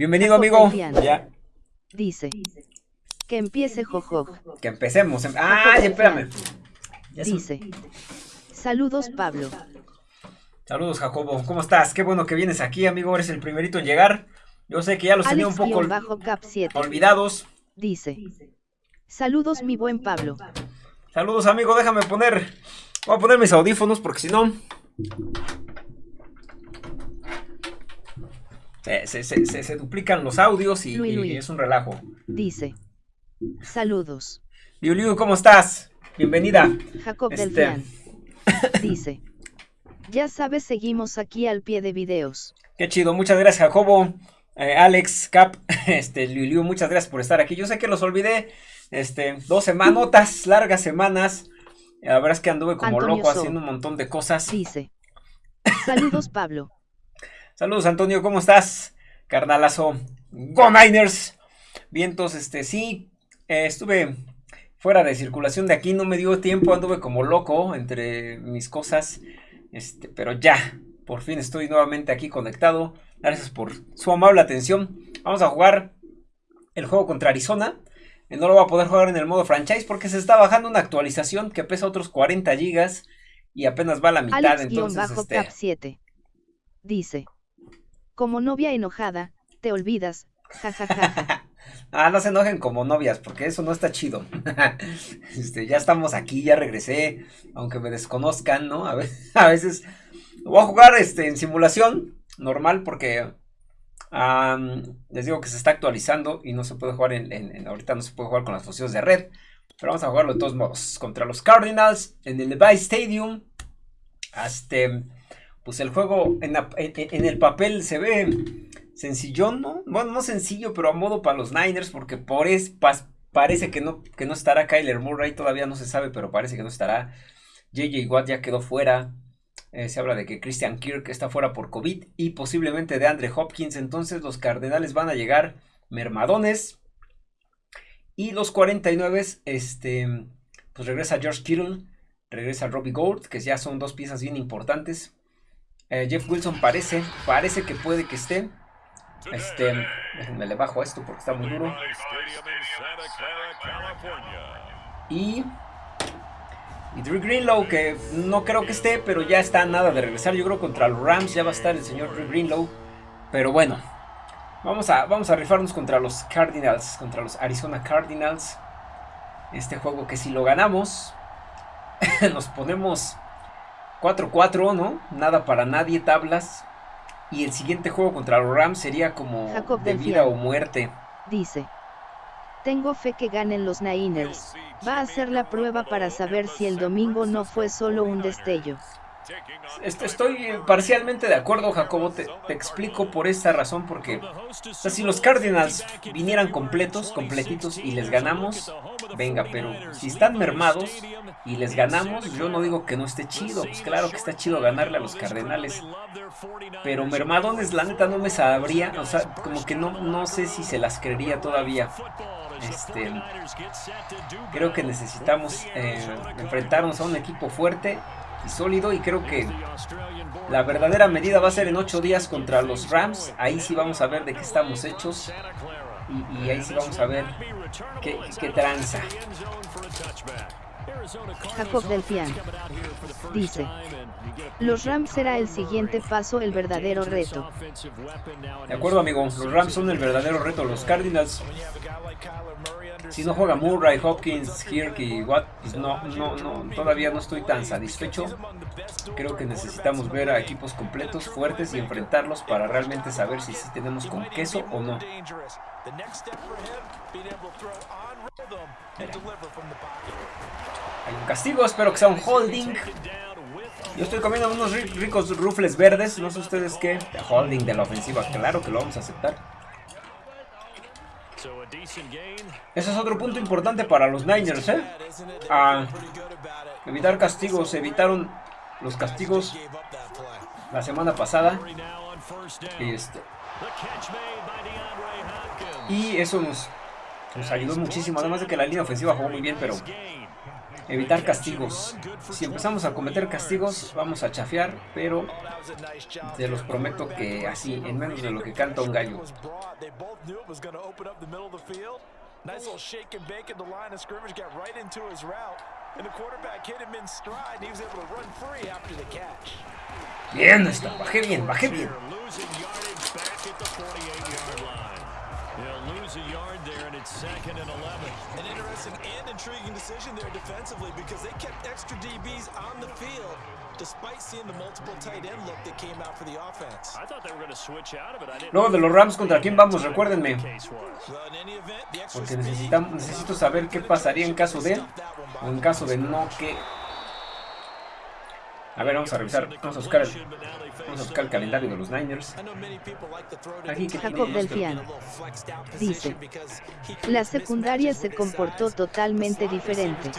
Bienvenido, amigo. Ya. Dice. Que empiece Jojo. Que empecemos. Ah, espérame. Dice. Saludos, Pablo. Saludos, Jacobo. ¿Cómo estás? Qué bueno que vienes aquí, amigo. Eres el primerito en llegar. Yo sé que ya los tenía un poco olvidados. Dice. Saludos, mi buen Pablo. Saludos, amigo. Déjame poner. Voy a poner mis audífonos porque si no. Se, duplican los audios y, es un relajo. Dice. Saludos. Liu ¿cómo estás? Bienvenida. Jacob este... Dice. Ya sabes, seguimos aquí al pie de videos. Qué chido, muchas gracias, Jacobo. Eh, Alex, Cap, este, Liu, muchas gracias por estar aquí. Yo sé que los olvidé, este, dos semanotas, largas semanas. La verdad es que anduve como loco haciendo un montón de cosas. Dice. Saludos, Pablo. Saludos, Antonio, ¿cómo estás? Carnalazo. Go Niners. Vientos, este, sí, eh, estuve fuera de circulación de aquí, no me dio tiempo, anduve como loco entre mis cosas, este, pero ya, por fin estoy nuevamente aquí conectado. Gracias por su amable atención. Vamos a jugar el juego contra Arizona. No lo voy a poder jugar en el modo franchise porque se está bajando una actualización que pesa otros 40 gigas y apenas va a la mitad. entonces, este... Dice. Como novia enojada, te olvidas, jajaja. ah, no se enojen como novias, porque eso no está chido. este, ya estamos aquí, ya regresé, aunque me desconozcan, ¿no? A a veces voy a jugar este, en simulación normal porque les digo que se está actualizando y no se puede jugar en, ahorita no se puede jugar con las funciones de red. Pero vamos a jugarlo de todos modos. Contra los Cardinals en el Levi Stadium. Este, pues el juego en, el papel se ve sencillón, ¿no? Bueno, no sencillo, pero a modo para los Niners, porque por es, parece que no, que no estará Kyler Murray, todavía no se sabe, pero parece que no estará. JJ Watt ya quedó fuera. Eh, se habla de que Christian Kirk está fuera por COVID y posiblemente de Andre Hopkins. Entonces los Cardenales van a llegar mermadones. Y los 49, este, pues regresa George Kittle, regresa Robbie Gould, que ya son dos piezas bien importantes. Eh, Jeff Wilson parece, parece que puede que esté. Este, déjenme le bajo esto porque está muy duro. Y, y Drew Greenlow, que no creo que esté, pero ya está nada de regresar. Yo creo contra los Rams ya va a estar el señor Drew Greenlow. Pero bueno, vamos a, vamos a rifarnos contra los Cardinals, contra los Arizona Cardinals. Este juego que si lo ganamos, nos ponemos 4-4, ¿no? Nada para nadie, tablas. Y el siguiente juego contra los Rams sería como de vida o muerte. Dice. Tengo fe que ganen los Niners. Va a ser la prueba para saber si el domingo no fue solo un destello. Estoy parcialmente de acuerdo, Jacobo. Te, explico por esta razón, porque si los Cardinals vinieran completos, completitos y les ganamos, venga, pero si están mermados y les ganamos, yo no digo que no esté chido. Pues claro que está chido ganarle a los Cardenales. Pero mermadones, la neta, no me sabría. O sea, como que no, no sé si se las creería todavía. Este, creo que necesitamos eh, enfrentarnos a un equipo fuerte y sólido y creo que la verdadera medida va a ser en 8 días contra los Rams. Ahí sí vamos a ver de qué estamos hechos y, ahí sí vamos a ver qué, qué tranza. Jacob Delfian dice, los Rams será el siguiente paso, el verdadero reto. De acuerdo amigo, los Rams son el verdadero reto, los Cardinals si no juega Murray, Hopkins, Kirk y Watt, pues no, no, no, todavía no estoy tan satisfecho. Creo que necesitamos ver a equipos completos, fuertes y enfrentarlos para realmente saber si sí tenemos con queso o no. Hay un castigo, espero que sea un holding. Yo estoy comiendo unos ricos rufles verdes, no sé ustedes qué. Holding de la ofensiva, claro que lo vamos a aceptar. Ese es otro punto importante para los Niners, ¿eh? evitar castigos. Evitaron los castigos la semana pasada. Y, este, y eso nos, nos ayudó muchísimo. Además de que la línea ofensiva jugó muy bien, pero evitar castigos. Si empezamos a cometer castigos, vamos a chafear, pero te los prometo que así, en menos de lo que canta un gallo. Nice little shake and bake at the line of scrimmage, got right into his route. And the quarterback hit him in stride, and he was able to run free after the catch. Bien, está, bajé bien, bajé bien. They'll lose a yard there, and it's second and 11. An interesting and intriguing decision there defensively because they kept extra DBs on the field despite seeing the multiple tight end look that came out for the offense. I thought they were going to switch out of it. I didn't Luego de los Rams, ¿contra quién vamos? Recuérdenme. Porque necesitamos, necesito saber qué pasaría en caso de, o en caso de no que a ver, vamos a revisar, vamos a buscar el, vamos a buscar el calendario de los Niners. Aquí, Jacob Delfian dice, la secundaria se comportó totalmente diferente.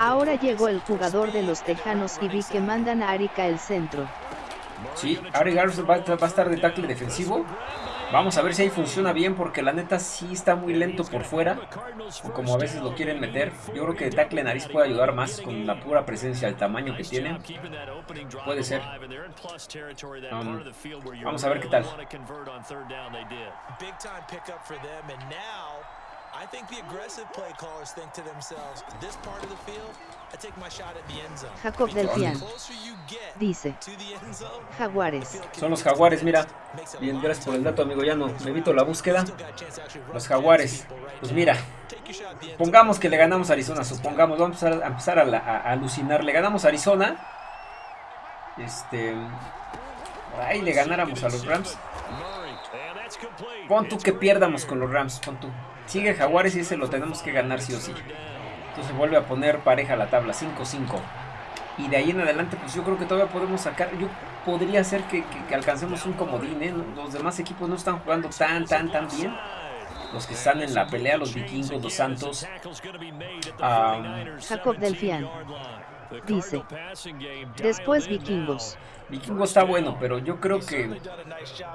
Ahora llegó el jugador de los Tejanos y vi que mandan a Arica el centro. Sí, Ari va, va a estar de tackle defensivo. Vamos a ver si ahí funciona bien porque la neta sí está muy lento por fuera. O como a veces lo quieren meter. Yo creo que tackle nariz puede ayudar más con la pura presencia, el tamaño que tiene. Puede ser. Um, vamos a ver qué tal. I think the aggressive play callers think to themselves, this part of the field, I take my shot at the end zone. Jacob Delfian dice, Jaguares. Son los Jaguares, mira. Bien, gracias por el dato, amigo ya no Me evito la búsqueda. Los Jaguares. Pues mira, pongamos que le ganamos a Arizona, supongamos, vamos a empezar a, a alucinar. Le ganamos a Arizona. Este... Ahí le ganáramos a los Rams. Pon tú que pierdamos con los Rams, pon tú. Sigue Jaguares y ese lo tenemos que ganar sí o sí. Entonces vuelve a poner pareja la tabla, 5-5. Y de ahí en adelante, pues yo creo que todavía podemos sacar. Yo podría ser que, alcancemos un comodín, ¿eh? Los demás equipos no están jugando tan, tan, tan bien. Los que están en la pelea, los vikingos, los santos. Jacob Delfian dice. Después vikingos. Vikingo está bueno, pero yo creo que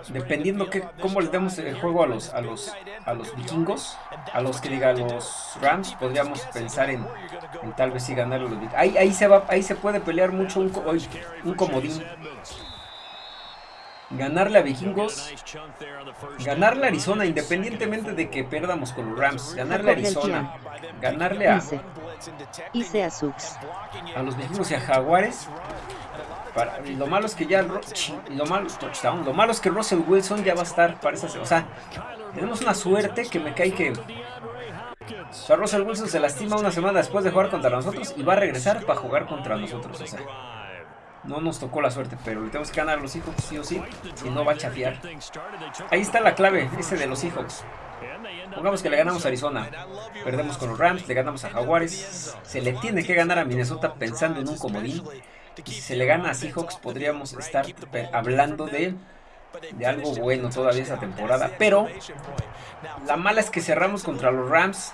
dependiendo que cómo le demos el juego a los a los a los vikingos, a los que diga los Rams, podríamos pensar en, tal vez sí ganar los vikingos. Ahí, ahí se va, ahí se puede pelear mucho un, un comodín. Ganarle a vikingos, ganarle a Arizona, independientemente de que perdamos con los Rams, ganarle a Arizona, ganarle a, a los vikingos y a Jaguares lo malo es que ya lo malo, lo malo es que Russell Wilson ya va a estar para esa, o sea, tenemos una suerte que me cae que o Russell Wilson se lastima una semana después de jugar contra nosotros y va a regresar para jugar contra nosotros, o sea, no nos tocó la suerte, pero le tenemos que ganar a los Seahawks sí o sí, y no va a chafiar. Ahí está la clave, ese de los Seahawks. Pongamos que le ganamos a Arizona, perdemos con los Rams, le ganamos a Jaguares, se le tiene que ganar a Minnesota pensando en un comodín. Y si se le gana a Seahawks podríamos estar hablando de, de algo bueno todavía esa temporada. Pero la mala es que cerramos contra los Rams.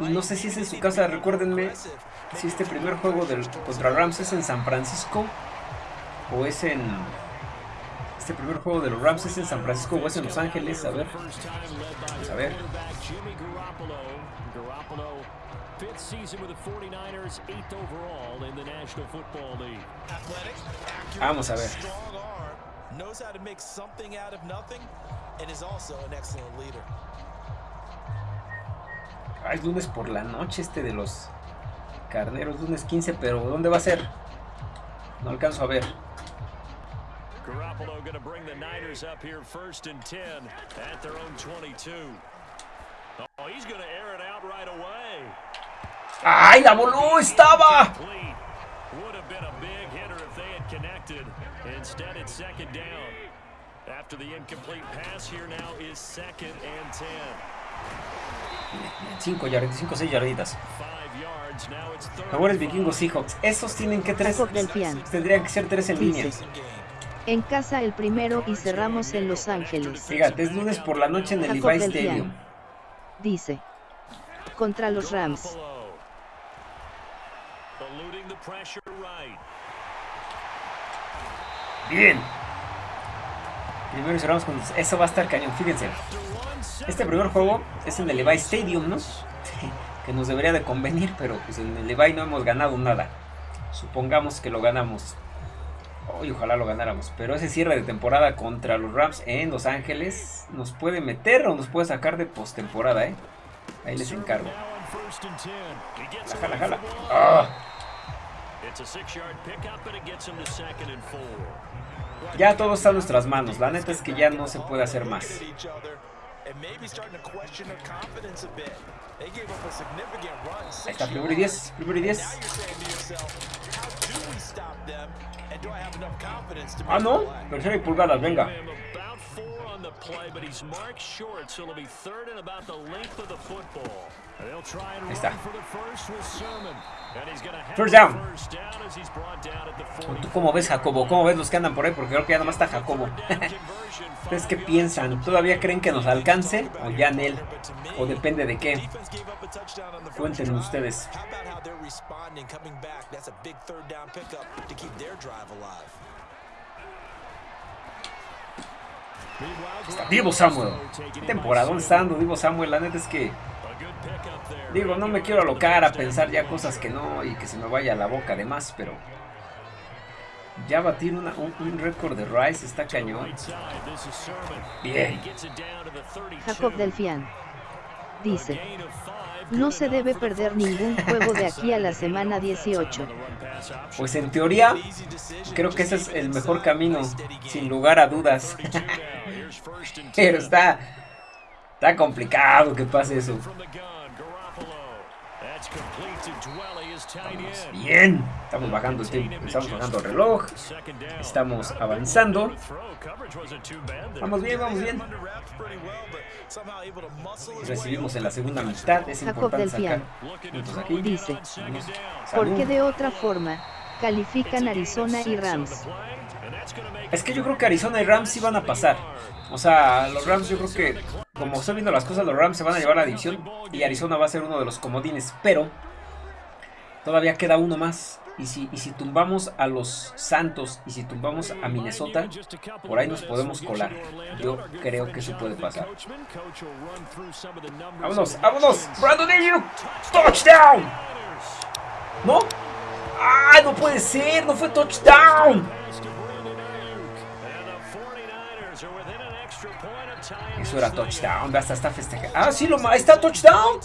Y no sé si es en su casa, recuérdenme si este primer juego del, contra Rams es en San Francisco o es en... Este primer juego de los Rams es en San Francisco o es en Los Ángeles. A ver. Vamos a ver. Fifth season with the 49ers, eighth overall in the National Football League. Vamos a ver. Excellent leader. Ay, lunes por la noche este de los carneros, lunes 15, pero ¿dónde va a ser? No alcanzo a ver. Garoppolo going to bring the Niners up here first and 10 at their own 22. Oh, he's going to air it out right away. ¡Ay, la voló! ¡Estaba! Cinco yarditas, cinco o seis yarditas. Jaguares vikingos Seahawks. Esos tienen que tres. Tendrían que ser tres en línea. En casa el primero y cerramos en Los Ángeles. Fíjate, es lunes por la noche en el Levi Stadium. Dice. Contra los Rams. Bien. Primero cerramos con... Eso va a estar cañón, fíjense. Este primer juego es en el Levi Stadium, ¿no? que nos debería de convenir, pero pues en el Levi no hemos ganado nada. Supongamos que lo ganamos. Ojalá lo ganáramos. Pero ese cierre de temporada contra los Rams en Los Ángeles nos puede meter o nos puede sacar de postemporada, ¿eh? Ahí les encargo. La jala, jala. ¡Ah! Ya todo está en nuestras manos. La neta es que ya no se puede hacer más. Ahí está, primero y 10, primero y 10. Ah, no, tercera y pulgadas, venga. Ahí está. First down. ¿Tú cómo ves, Jacobo? ¿Cómo ves los que andan por ahí? Porque creo que ya nomás está Jacobo. ¿Ustedes qué piensan? ¿Todavía creen que nos alcance? ¿O ya en él? ¿O depende de qué? Cuéntenme ustedes. Está Divo Samuel. ¿Qué temporada está dando Divo Samuel? La neta es que Digo, no me quiero alocar a pensar ya cosas que no y que se me vaya a la boca además, pero ya batir un, récord de Rice está cañón. Bien. Jacob Delfian dice, no se debe perder ningún juego de aquí a la semana 18. Pues en teoría, creo que ese es el mejor camino, sin lugar a dudas. Pero está, está complicado que pase eso. bien, estamos bajando el tiempo, estamos bajando el reloj, estamos avanzando. Vamos bien, vamos bien. Recibimos en la segunda mitad, es Jacob importante aquí. Dice, porque de otra forma califican Arizona y Rams? Es que yo creo que Arizona y Rams sí van a pasar. O sea, los Rams yo creo que, como estoy viendo las cosas, los Rams se van a llevar a la división y Arizona va a ser uno de los comodines. Pero todavía queda uno más. Y si, y si tumbamos a los Santos y si tumbamos a Minnesota, por ahí nos podemos colar. Yo creo que eso puede pasar. ¡Vámonos! ¡Vámonos! ¡Brandon Ayuk! ¡Touchdown! ¿No? ¡Ay, no puede ser! ¡No fue touchdown! Eso era touchdown. Hasta está festejando. ¡Ah, sí! Lo, ¡Está touchdown!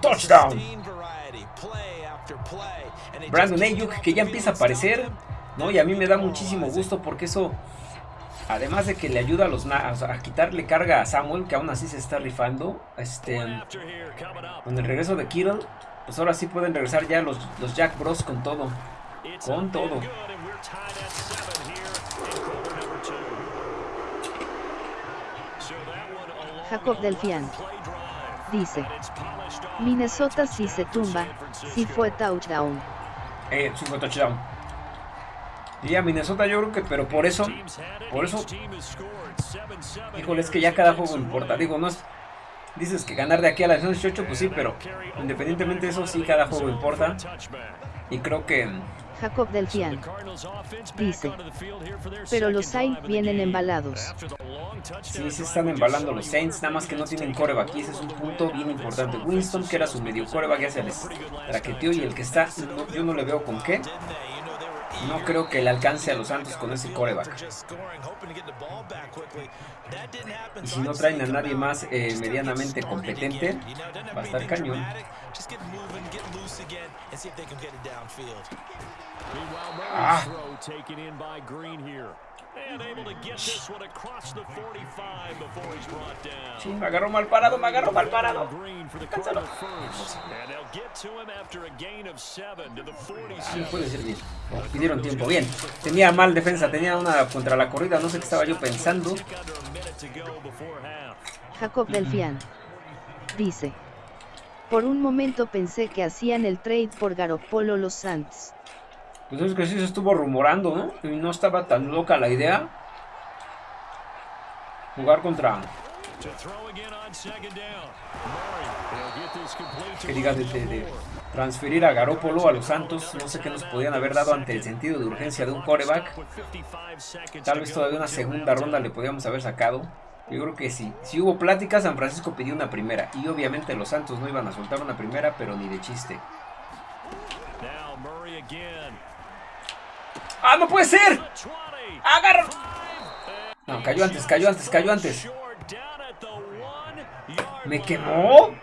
Touchdown. Brandon Ayuk que ya empieza a aparecer, ¿no? Y a mí me da muchísimo gusto porque eso, además de que le ayuda a los a quitarle carga a Samuel, que aún así se está rifando, este, con el regreso de Kittle, pues ahora sí pueden regresar ya los, los Jack Bros con todo, con todo. Jacob Delfian dice. Minnesota si se tumba, si fue touchdown. Eh, sí fue touchdown. Y a Minnesota yo creo que, pero por eso, por eso, híjole, es que ya cada juego importa. Digo, no es, dices que ganar de aquí a la 18, pues sí, pero independientemente de eso, sí, cada juego importa. Y creo que Jacob Delfian. Dice. Pero los Saints vienen embalados. Sí, se están embalando los Saints, nada más que no tienen coreback. Y ese es un punto bien importante. Winston, que era su medio coreback, ya se les traqueteó. Y el que está, yo no le veo con qué. No creo que le alcance a los Santos con ese coreback. Y si no traen a nadie más eh, medianamente competente, va a estar cañón. Ah. Sí, me agarró mal parado, me agarró mal parado. Cánsalo. Sí, puede ser bien. pidieron tiempo. Bien. Tenía mal defensa, tenía una contra la corrida. No sé qué estaba yo pensando. Jacob Delfian dice. Por un momento pensé que hacían el trade por Garoppolo los Santos. Pues es que sí se estuvo rumorando, ¿no? Y no estaba tan loca la idea. Jugar contra... Que diga de, transferir a Garópolo a los Santos. No sé qué nos podían haber dado ante el sentido de urgencia de un coreback. Tal vez todavía una segunda ronda le podíamos haber sacado. Yo creo que sí. Si hubo plática, San Francisco pidió una primera. Y obviamente los Santos no iban a soltar una primera, pero ni de chiste. ¡Ah, no puede ser! ¡Agarra! No, cayó antes, cayó antes, cayó antes. ¿Me quemó?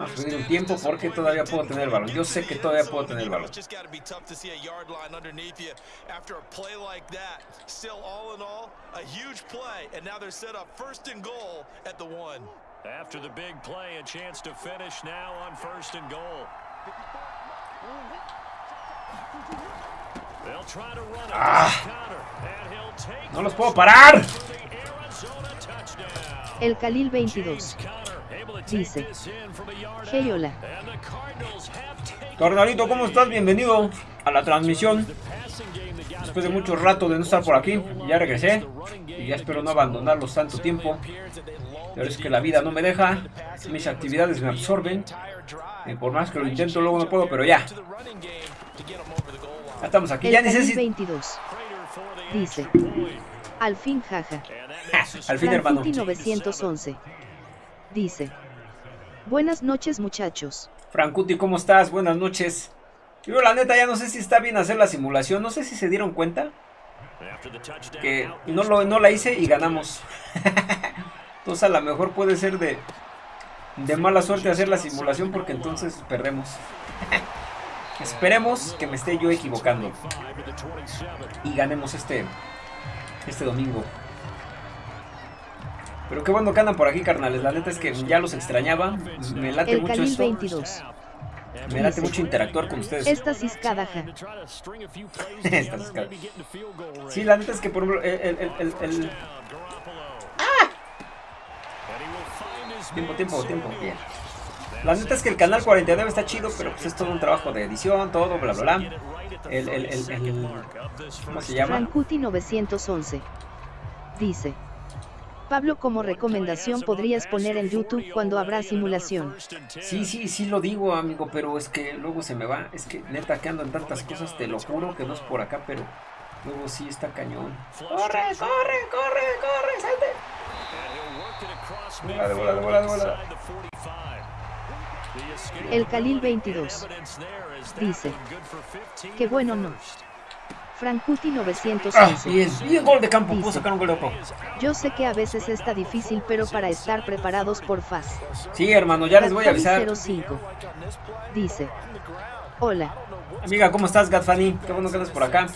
A pedir un tiempo porque todavía puedo tener el balón. Yo sé que todavía puedo tener el balón. After the big play, a chance to finish now on first and goal. ¡Ah! ¡No los puedo parar! El Khalil 22 dice: Hey, hola. Carnalito, ¿cómo estás? Bienvenido a la transmisión. Después de mucho rato de no estar por aquí, ya regresé. Y ya espero no abandonarlos tanto tiempo. Pero es que la vida no me deja. Mis actividades me absorben. Y por más que lo intento, luego no puedo, pero ya. Ya estamos aquí. El ya necesito. 22 dice: Al fin, jaja. Al fin, hermano. Frankuti 911 dice: Buenas noches, muchachos. Frankuti, ¿cómo estás? Buenas noches. Yo la neta ya no sé si está bien hacer la simulación. No sé si se dieron cuenta. Que no, lo, no la hice y ganamos. entonces a lo mejor puede ser de, de mala suerte hacer la simulación porque entonces perdemos. Esperemos que me esté yo equivocando. Y ganemos este, este domingo. Pero qué bueno que andan por aquí, carnales. La neta es que ya los extrañaba. Me late El mucho esto. 22 Me late mucho interactuar con ustedes. Esta ciscada, ja. Esta. Sí, la neta es que por ejemplo, el, el, el, el- el- Tiempo, tiempo, tiempo. Bien. La neta es que el canal 49 está chido, pero pues es todo un trabajo de edición, todo, bla, bla, bla. El, el, el, el- ¿Cómo se llama? Frankuti 911 dice: Pablo, como recomendación podrías poner en YouTube cuando habrá simulación. Sí, sí, sí lo digo, amigo, pero es que luego se me va. Es que neta que ando en tantas cosas, te lo juro que no es por acá, pero luego sí está cañón. ¡Corre, corre, corre, corre, salte! Volada, volada, volada. El Khalil 22 dice: Qué bueno no. Frankuti Ah, 911 bien, bien, gol de campo, sacar un gol de otro. Yo sé que a veces está difícil, pero para estar preparados por FAS. Sí, hermano, ya les voy a avisar. Gatfani 05 dice: Hola, Amiga, ¿cómo estás, Gatfani? Qué bueno que andas por acá.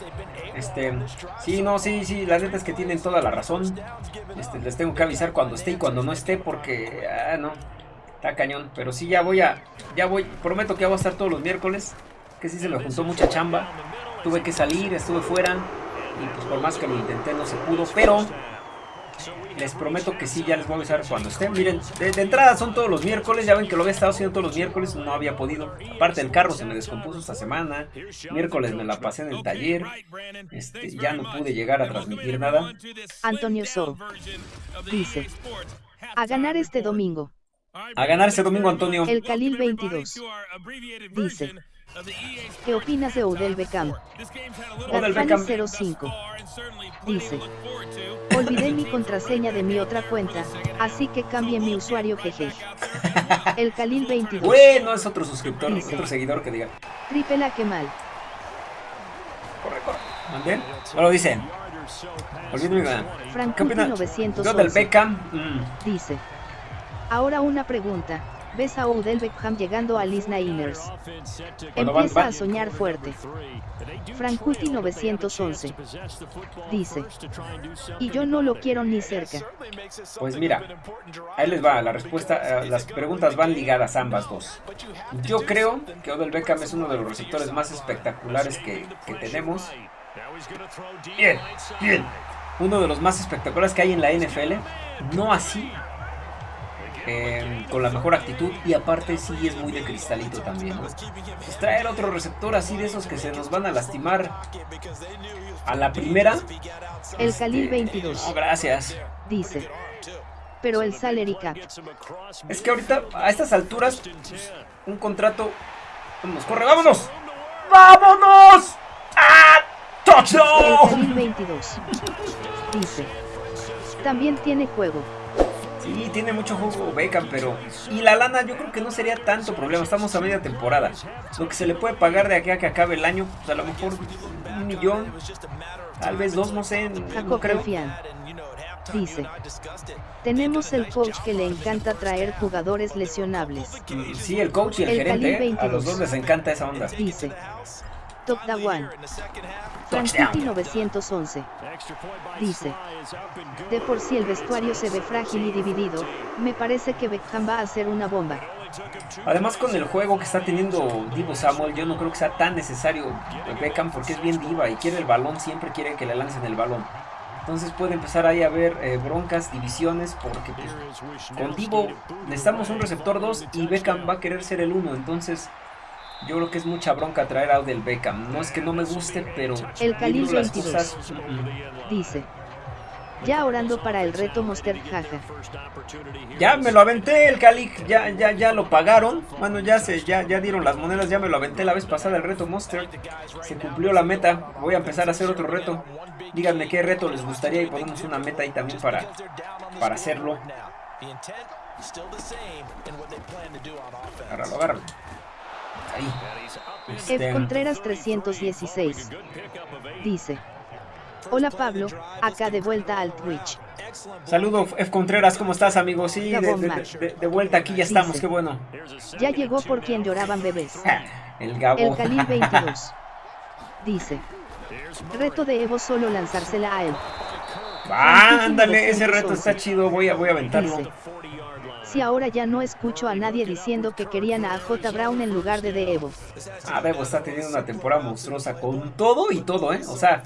Este, sí, no, sí, sí, la neta es que tienen toda la razón. Este, les tengo que avisar cuando esté y cuando no esté porque, ah, no, está cañón. Pero sí, ya voy a, ya voy, prometo que ya voy a estar todos los miércoles. Que sí se me juntó mucha chamba. Tuve que salir, estuve fuera. Y pues por más que lo intenté no se pudo, pero les prometo que sí, ya les voy a avisar cuando esté. Miren, de, de entrada son todos los miércoles. Ya ven que lo había estado haciendo todos los miércoles. No había podido. Aparte, el carro se me descompuso esta semana. Miércoles me la pasé en el taller. Este, ya no pude llegar a transmitir nada. Antonio So dice: A ganar este domingo. A ganar ese domingo, Antonio. El Khalil 22 dice: ¿Qué opinas de Odell Beckham? Odell Beckham. 05 dice: Olvidé mi contraseña de mi otra cuenta, así que cambié mi usuario jeje. El Khalil 22 Bueno, es otro suscriptor, Dice. otro seguidor que diga. Tripela que mal. Corre, corre. ¿Mandé? Bueno, dice. Olvídate mi. Yo del 911 Beckham. mm, dice: Ahora una pregunta. ¿Ves a Odell Beckham llegando a Liz Niners? Empieza a soñar fuerte. Frankuti 911 dice: Y yo no lo quiero ni cerca. Pues mira, ahí les va, la respuesta, eh, las preguntas van ligadas ambas dos. Yo creo que Odell Beckham es uno de los receptores más espectaculares que, que tenemos. Bien, bien. Uno de los más espectaculares que hay en la NFL. No así. Eh, con la mejor actitud y aparte sí es muy de cristalito también. ¿no? Pues traer otro receptor así de esos que se nos van a lastimar a la primera. El Khalil este, 22 No, gracias. dice: Pero el salary cap. Es que ahorita, a estas alturas, pues, un contrato. Vámonos, corre, vámonos. ¡Vámonos! ¡Ah! El ¡Touchdown! Khalil 22 dice: También tiene juego. Sí, tiene mucho juego Beckham, pero... Y la lana yo creo que no sería tanto problema, estamos a media temporada. Lo que se le puede pagar de aquí a que acabe el año, pues a lo mejor un millón, tal vez dos, no sé, no creo. Dice, tenemos el coach que le encanta traer jugadores lesionables. Sí, el coach y el, gerente, ¿eh? a los dos les encanta esa onda. Dice, Top da One. Francity 911. Dice. De por sí el vestuario se ve frágil y dividido, me parece que Beckham va a ser una bomba. Además con el juego que está teniendo Divo Samuel, yo no creo que sea tan necesario Beckham porque es bien diva y quiere el balón, siempre quiere que le lancen el balón. Entonces puede empezar ahí a haber eh, broncas, divisiones, porque pues, con Divo necesitamos un receptor 2 y Beckham va a querer ser el 1, entonces yo creo que es mucha bronca traer a Odell Beckham. No es que no me guste, pero... El Cali 22 dice... Ya orando para el reto Monster jaja. Ya me lo aventé el Cali, ya, ya, ya lo pagaron. Bueno, ya se, ya, ya dieron las monedas, ya me lo aventé la vez pasada el reto Monster. Se cumplió la meta. Voy a empezar a hacer otro reto. Díganme qué reto les gustaría y ponemos una meta ahí también para, para hacerlo. Agárralo, agárralo. Ahí. F. Contreras 316. Dice. Hola Pablo, acá de vuelta al Twitch. Saludo F. Contreras, ¿cómo estás amigo? Sí, de, vuelta aquí ya estamos, qué bueno. Ya llegó por quien lloraban bebés. El Gabo. El Khalil 22. Dice. Reto de Evo solo lanzársela a él. Ah, ándale, ese reto está chido, voy a, voy a aventarlo si ahora ya no escucho a nadie diciendo que querían a J. Brown en lugar de De Evo? Ah, Evo está teniendo una temporada monstruosa con todo y todo, ¿eh? O sea,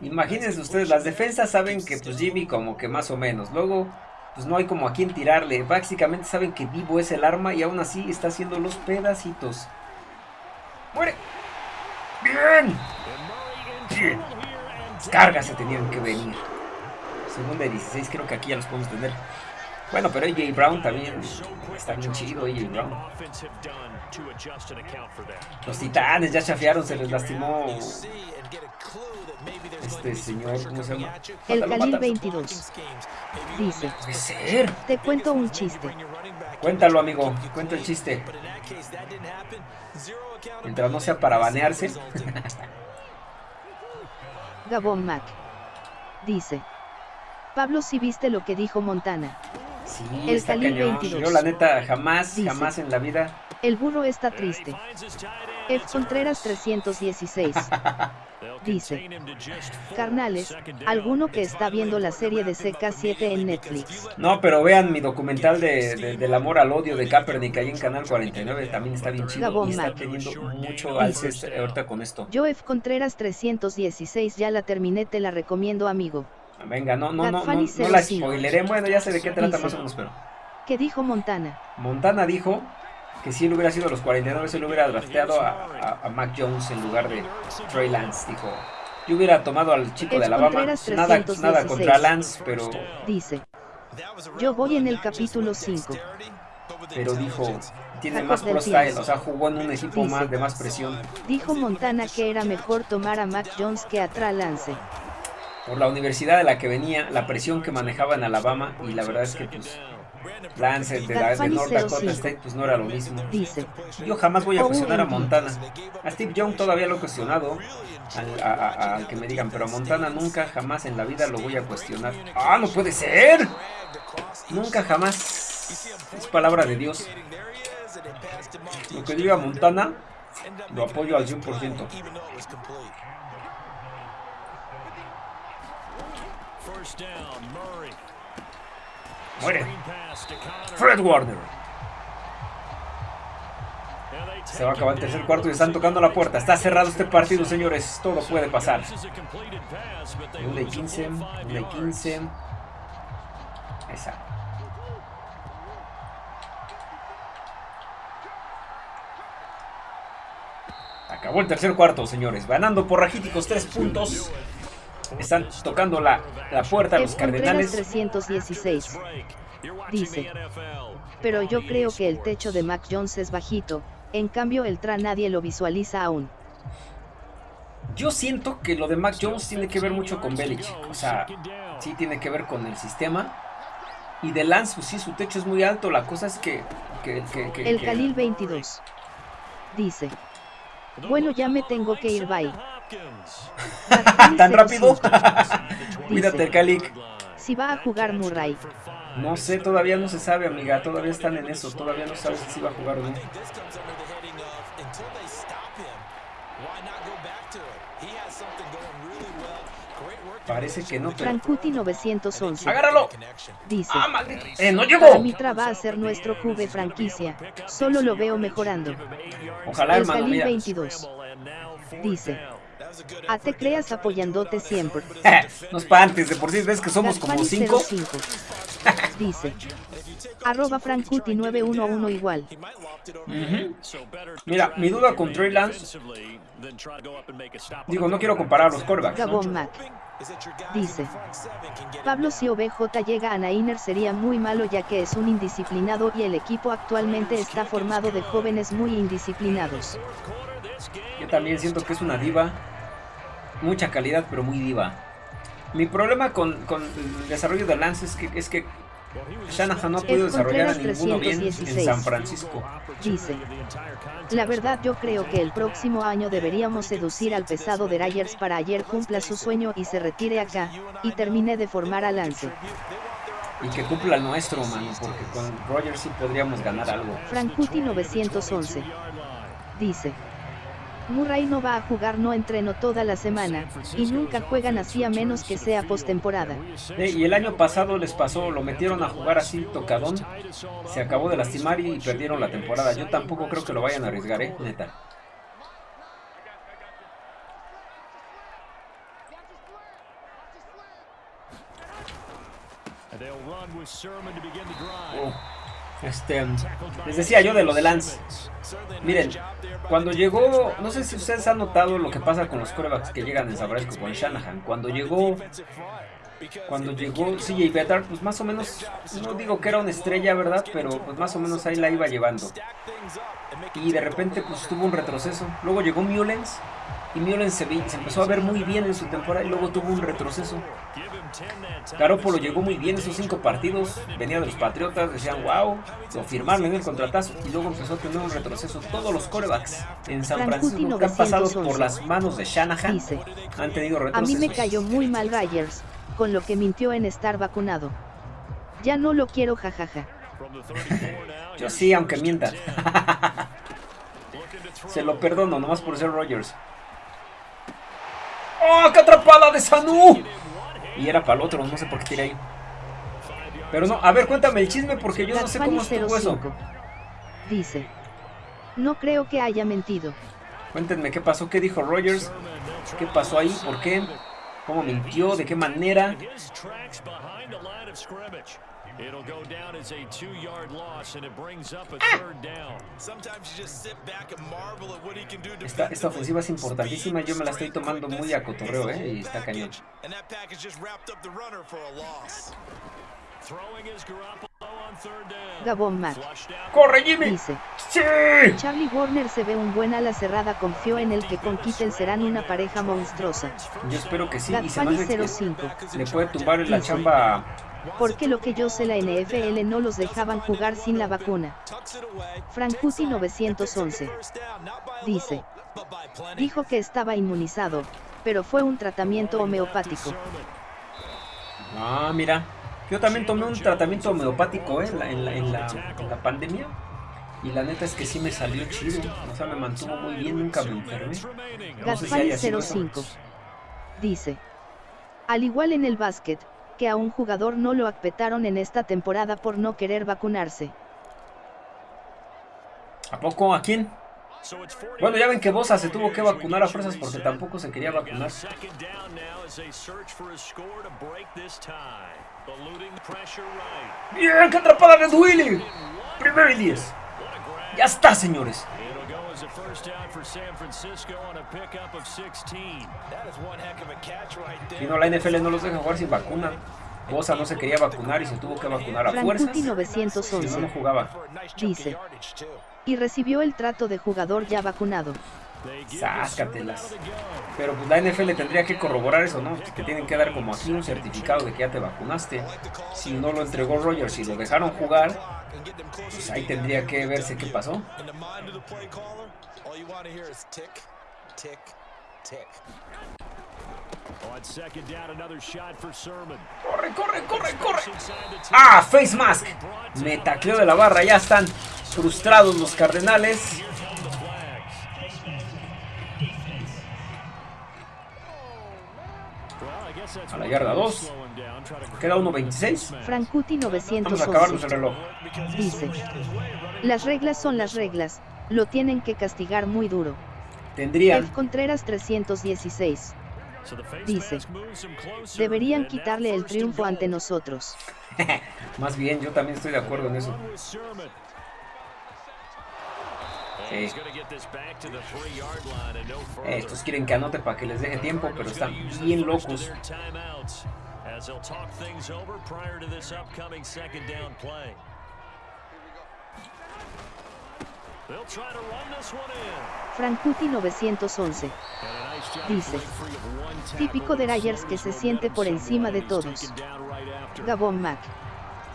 imagínense ustedes, las defensas saben que pues Jimmy como que más o menos. Luego, pues no hay como a quién tirarle. Básicamente saben que Vivo es el arma y aún así está haciendo los pedacitos. ¡Muere! ¡Bien! ¡Bien! cargas se tenían que venir. Segunda de 16, creo que aquí ya los podemos tener. Bueno, pero AJ Brown también está bien chido, AJ Brown. Los titanes ya chafiaron, se les lastimó este señor, ¿cómo se llama? El Khalil 22 dice, ¿Puede ser? te cuento un chiste. Cuéntalo, amigo, cuenta el chiste. Mientras no sea para banearse. Gabón Mac dice, Pablo, si viste lo que dijo Montana. Sí, el está 22. Yo la neta jamás, jamás en la vida. El burro está triste. F. Contreras 316. Dice, carnales, alguno que está viendo la serie de CK7 en Netflix. No, pero vean mi documental de, del amor al odio de Kaepernick ahí en Canal 49, también está bien chido y está teniendo mucho alce este, ahorita con esto. Yo F. Contreras 316 ya la terminé, te la recomiendo amigo. Venga, no, no, no, no, no la spoileré. Bueno, ya sé de qué trata más o menos, pero. ¿Qué dijo Montana? Montana dijo que si él hubiera sido los 49, él hubiera drafteado a, a, Mac Jones en lugar de Trey Lance. Dijo, yo hubiera tomado al chico de Alabama. Nada, nada contra Lance, pero. Dice, yo voy en el capítulo 5. Pero dijo, tiene más pro style, o sea, jugó en un equipo más de más presión. Dijo Montana que era mejor tomar a Mac Jones que a Trey Lance por la universidad de la que venía, la presión que manejaba en Alabama y la verdad es que pues Lance de, la, de North Dakota State pues no era lo mismo. Yo jamás voy a cuestionar a Montana. A Steve Young todavía lo he cuestionado, al, que me digan, pero a Montana nunca jamás en la vida lo voy a cuestionar. ¡Ah, no puede ser! Nunca jamás. Es palabra de Dios. Lo que diga Montana, lo apoyo al 100%. Muere. Fred Warner. Se va a acabar el tercer cuarto y están tocando la puerta. Está cerrado este partido, señores. Todo puede pasar. 1 de 15. 1 de 15. Esa. Acabó el tercer cuarto, señores. Ganando por rajíticos tres puntos. Están tocando la, la puerta los Cardenales. 316. Dice. Pero yo creo que el techo de Mac Jones es bajito, en cambio el TRA nadie lo visualiza aún. Yo siento que lo de Mac Jones tiene que ver mucho con Belichick. O sea, sí tiene que ver con el sistema. Y de Lance, pues sí, su techo es muy alto. La cosa es que. que, que, el Khalil 22 dice: Bueno, ya me tengo que ir, bye. ¿Tan rápido? Cuídate, Khalil. Si va a jugar Murray. No sé, todavía no se sabe, amiga. Todavía están en eso. Todavía no sabes si va a jugar o no. Parece que no. Pero... Frankuti 911. ¡Agárralo! Dice. ¡Ah, ¡Eh, no llegó! Mitra va a ser nuestro juve franquicia. Solo lo veo mejorando. Ojalá, hermano, El 22. Dice. A te creas apoyándote siempre. no espantes, de por sí ves que somos como 5. Dice. Arroba Frankuti911 igual. Mira, mi duda con Trey Lance. Digo, no quiero comparar los corebacks. Gabon Mac. Dice. Pablo si OBJ llega a Nainer sería muy malo ya que es un indisciplinado y el equipo actualmente está formado de jóvenes muy indisciplinados. Yo también siento que es una diva mucha calidad, pero muy diva. Mi problema con, el desarrollo de Lance es que, es que Shanahan no ha podido desarrollar a ninguno bien en San Francisco. Dice, la verdad yo creo que el próximo año deberíamos seducir al pesado de Ryers para ayer cumpla su sueño y se retire acá, y termine de formar a Lance. Y que cumpla el nuestro, mano, porque con Rogers sí podríamos ganar algo. Frankuti 911. Dice. Murray no va a jugar no entreno toda la semana, y nunca juegan así a menos que sea postemporada. y el año pasado les pasó, lo metieron a jugar así tocadón, se acabó de lastimar y perdieron la temporada. Yo tampoco creo que lo vayan a arriesgar, eh, neta. Oh. Este, les decía yo de lo de Lance. Miren, cuando llegó, no sé si ustedes han notado lo que pasa con los corebacks que llegan en San Francisco con Shanahan. Cuando llegó, cuando llegó CJ Better, pues más o menos, no digo que era una estrella, ¿verdad? Pero pues más o menos ahí la iba llevando. Y de repente pues tuvo un retroceso. Luego llegó Mullens y Mullens se, se empezó a ver muy bien en su temporada y luego tuvo un retroceso. Garoppolo llegó muy bien esos cinco partidos, venía de los Patriotas, decían wow, lo firmaron en el contratazo y luego empezó a tener un retroceso. Todos los corebacks en San Francisco que han pasado por las manos de Shanahan han tenido retrocesos. A mí me cayó muy mal Ryers, con lo que mintió en estar vacunado. Ya no lo quiero jajaja. Yo sí, aunque mienta. Se lo perdono, nomás por ser Rogers. ¡Oh, qué atrapada de Sanu! Y era para el otro, no sé por qué tiré ahí. Pero no, a ver, cuéntame el chisme porque yo no sé cómo estuvo eso. Dice, no creo que haya mentido. Cuéntenme qué pasó, qué dijo Rogers, qué pasó ahí, por qué, cómo mintió, de qué manera. Esta, esta ofensiva es importantísima. Yo me la estoy tomando muy a cotorreo, ¿eh? Y está cañón. Gabón Mac. ¡Corre, Jimmy! Dice. ¡Sí! Charlie Warner se ve un buen ala cerrada. Confió en el que con Kittel serán una pareja monstruosa. Yo espero que sí. y se le puede tumbar en la chamba porque lo que yo sé la NFL no los dejaban jugar sin la vacuna. Frankuti 911. Dice. Dijo que estaba inmunizado, pero fue un tratamiento homeopático. Ah, mira. Yo también tomé un tratamiento homeopático ¿eh? en, la, en, la, pandemia. Y la neta es que sí me salió chido. O sea, me mantuvo muy bien, nunca me enfermé. No 05. Dice. Al igual en el básquet, que a un jugador no lo acpetaron en esta temporada por no querer vacunarse. ¿A poco? ¿A quién? Bueno, ya ven que Bosa se tuvo que vacunar a fuerzas porque tampoco se quería vacunar. ¡Bien! ¡Qué atrapada de Willy! Primero y 10. Ya está, señores. Y no, la NFL no los deja jugar sin vacuna. Bosa no se quería vacunar y se tuvo que vacunar a fuerzas. 911. no, no jugaba. Dice. Y recibió el trato de jugador ya vacunado. Sáscatelas. Pero pues la NFL tendría que corroborar eso, ¿no? Que tienen que dar como aquí un certificado de que ya te vacunaste. Si no lo entregó Rogers y lo dejaron jugar, pues ahí tendría que verse qué pasó. Corre, corre, corre, corre. Ah, face mask. Me tacleó de la barra. Ya están frustrados los Cardenales. A la yarda 2. Queda 1.26. Frankuti 911. Vamos a acabarnos el reloj. Dice. Las reglas son las reglas. Lo tienen que castigar muy duro. Tendrían. F. Contreras 316. Dice. Deberían quitarle el triunfo ante nosotros. Más bien, yo también estoy de acuerdo en eso. Sí. Estos quieren que anote para que les deje tiempo, pero están bien locos. Frankuti 911 dice, típico de Ryers que se siente por encima de todos. Gabon Mac.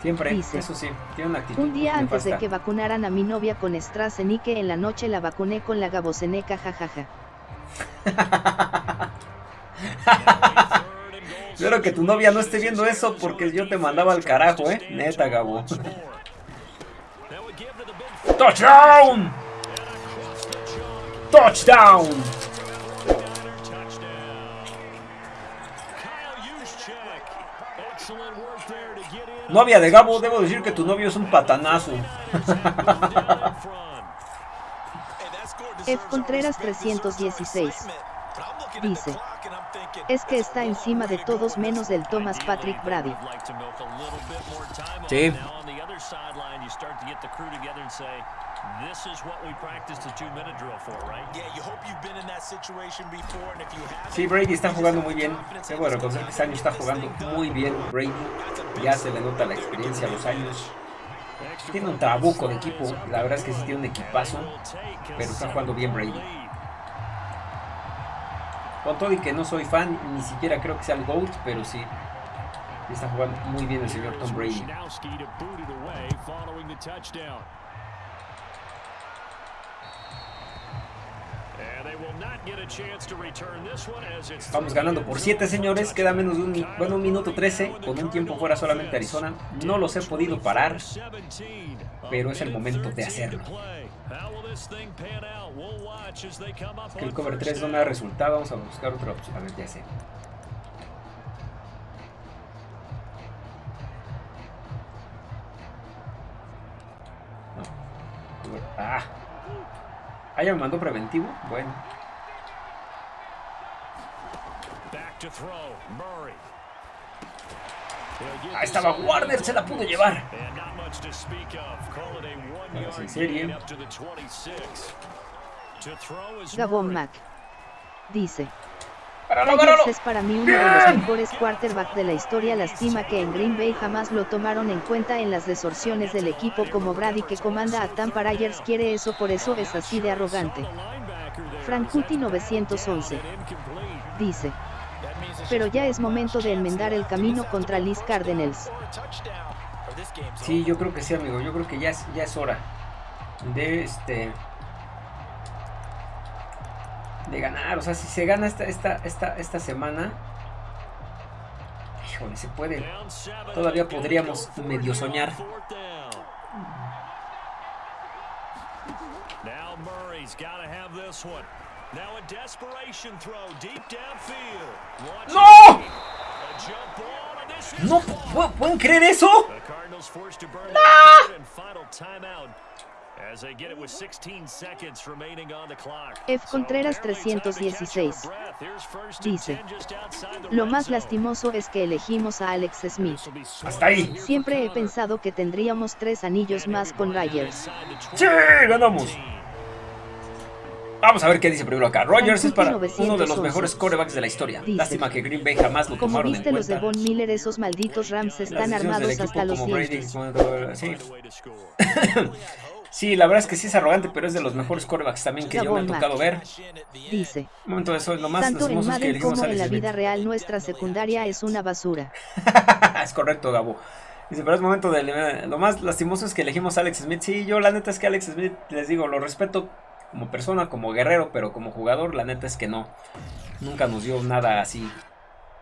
Siempre, Dice, eso sí, tiene una actitud. Un día antes de que vacunaran a mi novia con AstraZeneca en la noche la vacuné con la Gaboseneca jajaja. Espero que tu novia no esté viendo eso porque yo te mandaba al carajo, eh. Neta, Gabo. ¡Touchdown! ¡Touchdown! Novia de Gabo, debo decir que tu novio es un patanazo. F. Contreras 316 dice, es que está encima de todos menos del Thomas Patrick Brady. Sí. Sí, Brady está jugando muy bien. Debo de reconocer que este año está jugando muy bien Brady. Ya se le nota la experiencia, los años. Tiene un trabuco de equipo. La verdad es que sí tiene un equipazo. Pero está jugando bien Brady. Con todo y que no soy fan, ni siquiera creo que sea el GOAT, pero sí. Está jugando muy bien el señor Tom Brady. Vamos ganando por 7, señores. Queda menos de un, bueno, un minuto 13. Con un tiempo fuera solamente Arizona. No los he podido parar. Pero es el momento de hacerlo. Que el cover 3 no me da resultado. Vamos a buscar otra opción. A ver, ya sé. Ah. Ah, ya me mandó preventivo. Bueno. Ahí estaba Warner, se la pudo llevar. Vamos en serie. Gabon Mac dice, ¡Páralo, Rodgers páralo! es para mí uno de los mejores quarterbacks de la historia. Lástima que en Green Bay jamás lo tomaron en cuenta en las desorciones del equipo como Brady que comanda a Tampa Ryers quiere eso por eso es así de arrogante. Frankuti 911 dice, pero ya es momento de enmendar el camino contra Liz Cardinals. Sí, yo creo que sí, amigo. Yo creo que ya es, ya es hora de este de ganar. O sea, si se gana esta, esta, esta, esta semana, híjole, se puede. Todavía podríamos medio soñar. ¡No! ¿No pu- pueden creer eso? The Cardinals forced to burn their third and final timeout as they get it with 16 seconds remaining on the clock. F. Contreras So barely time to catch 316 your breath. Here's first and dice, 10 just outside the lo más lastimoso es que elegimos a Alex Smith. Hasta ahí. Siempre he pensado que tendríamos tres anillos más con the ¡Sí! ¡Ganamos! Vamos a ver qué dice primero acá. Rogers es para uno de los mejores corebacks de la historia. Dice, Lástima que Green Bay jamás lo Como tomaron en viste los de. Von Miller, esos malditos Rams están armados hasta los dientes. sí. Sí, la verdad es que sí es arrogante, pero es de los mejores corebacks también que yo me ha tocado ver. Dice. Un momento, eso es lo más Tanto en Madden como en la vida real nuestra secundaria es una basura. es correcto, Gabo. Dice, pero es momento de... Lo más lastimoso es que elegimos a Alex Smith. Sí, yo la neta es que Alex Smith, les digo, lo respeto como persona, como guerrero, pero como jugador, la neta es que no. Nunca nos dio nada así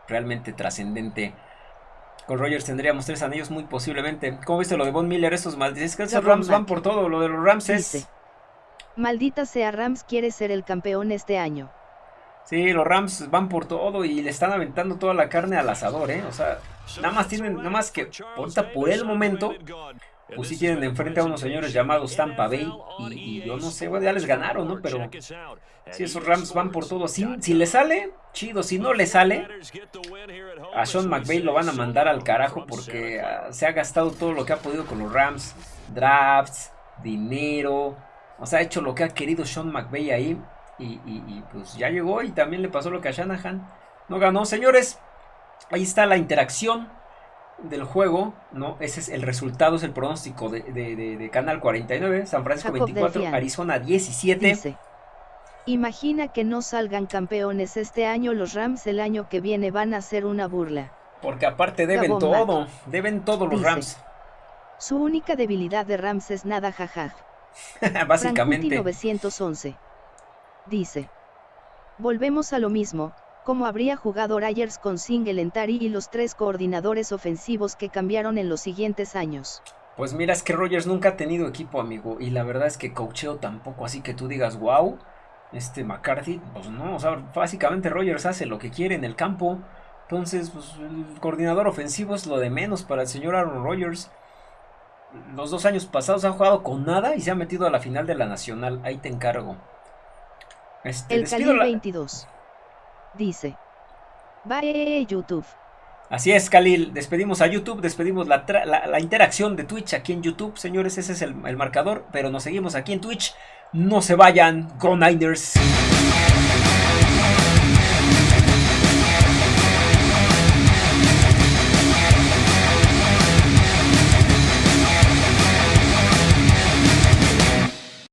realmente trascendente. Con Rogers tendríamos tres anillos muy posiblemente. ¿Cómo viste lo de Von Miller? Estos malditos que esos Rams van por todo. Lo de los Rams es... Dice. Maldita sea Rams quiere ser el campeón este año. Sí, los Rams van por todo y le están aventando toda la carne al asador, ¿eh? O sea, nada más tienen, nada más que ahorita por el momento, pues sí tienen enfrente a unos señores llamados Tampa Bay y, yo no sé, bueno, ya les ganaron, ¿no? Pero si esos Rams van por todo, si, si le sale, chido, si no le sale, a Sean McVay lo van a mandar al carajo porque ah, se ha gastado todo lo que ha podido con los Rams, drafts, dinero, o sea, ha hecho lo que ha querido Sean McVay ahí. Y- y, pues ya llegó y también le pasó lo que a Shanahan. No ganó. Señores, ahí está la interacción del juego, ¿no? Ese es el resultado, es el pronóstico de, de- de- de Canal 49, San Francisco Jacob 24, Delfian. Arizona 17. Dice. Imagina que no salgan campeones este año, los Rams el año que viene van a ser una burla. Porque aparte deben todo, deben todo los Dice. Rams, Su única debilidad de Rams es nada jajaj. básicamente. Frankuti 911. Dice. Volvemos a lo mismo, como habría jugado Ryers con Singletary y los tres coordinadores ofensivos que cambiaron en los siguientes años. Pues mira, es que Rogers nunca ha tenido equipo, amigo. Y la verdad es que coacheo tampoco. Así que tú digas, wow, este McCarthy, pues no. O sea, básicamente Rogers hace lo que quiere en el campo. Entonces, pues el coordinador ofensivo es lo de menos para el señor Aaron Rodgers. Los dos años pasados ha jugado con nada y se ha metido a la final de la nacional. Ahí te encargo. Este, El la- 22. Dice. Bye YouTube. Así es, Khalil. Despedimos a YouTube, despedimos la, la- interacción de Twitch aquí en YouTube. Señores, ese es el, el marcador, pero nos seguimos aquí en Twitch. No se vayan, Go Niners.